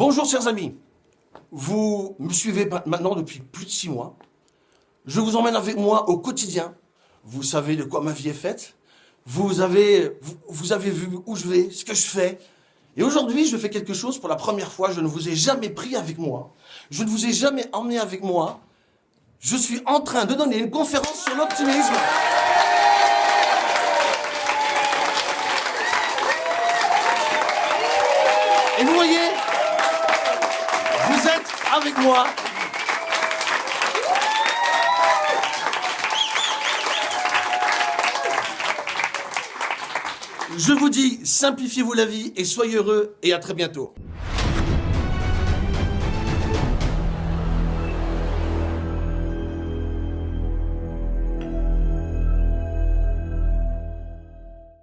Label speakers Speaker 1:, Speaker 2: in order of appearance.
Speaker 1: Bonjour chers amis, vous me suivez maintenant depuis plus de six mois. Je vous emmène avec moi au quotidien. Vous savez de quoi ma vie est faite. Vous avez, vous, avez vu où je vais, ce que je fais. Et aujourd'hui, je fais quelque chose pour la première fois. Je ne vous ai jamais pris avec moi. Je ne vous ai jamais emmené avec moi. Je suis en train de donner une conférence sur l'optimisme. Et voyez, avec moi. Je vous dis, simplifiez-vous la vie et soyez heureux et à très bientôt.